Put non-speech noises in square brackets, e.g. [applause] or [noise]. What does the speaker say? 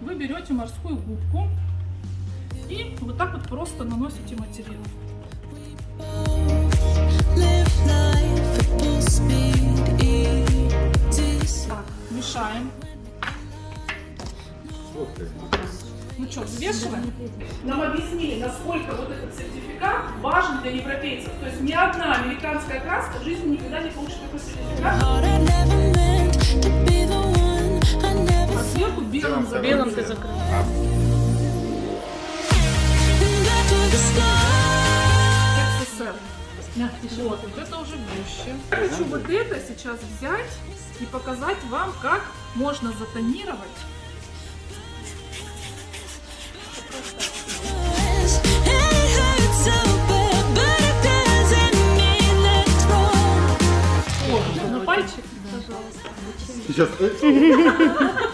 вы берете морскую губку и вот так вот просто наносите материал. Так, мешаем. Ну что, взвешиваем? Нам объяснили, насколько вот этот сертификат важен для европейцев. То есть ни одна американская краска в жизни никогда не получит такой сертификат. Белым ты закрыл. СССР. Вот, вот это уже гуще. Хочу вот это сейчас взять и показать вам, как можно затонировать. О, на пальчик, пожалуйста. Сейчас. [laughs]